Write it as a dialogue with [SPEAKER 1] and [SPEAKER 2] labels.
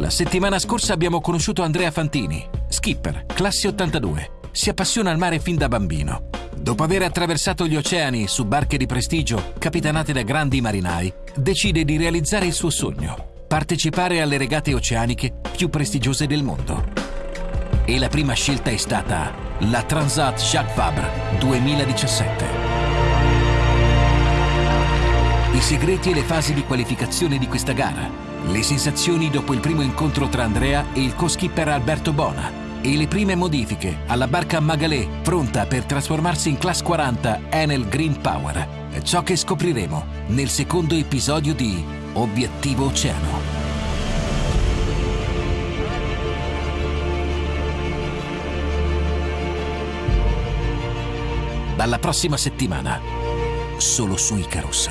[SPEAKER 1] La settimana scorsa abbiamo conosciuto Andrea Fantini, skipper, classe 82. Si appassiona al mare fin da bambino. Dopo aver attraversato gli oceani su barche di prestigio capitanate da grandi marinai, decide di realizzare il suo sogno, partecipare alle regate oceaniche più prestigiose del mondo. E la prima scelta è stata la Transat Jacques Vabre 2017. I segreti e le fasi di qualificazione di questa gara, le sensazioni dopo il primo incontro tra Andrea e il co-skipper Alberto Bona, e le prime modifiche alla barca Magalé pronta per trasformarsi in Class 40 Enel Green Power. È ciò che scopriremo nel secondo episodio di Obiettivo Oceano. Dalla prossima settimana, solo su Icarus.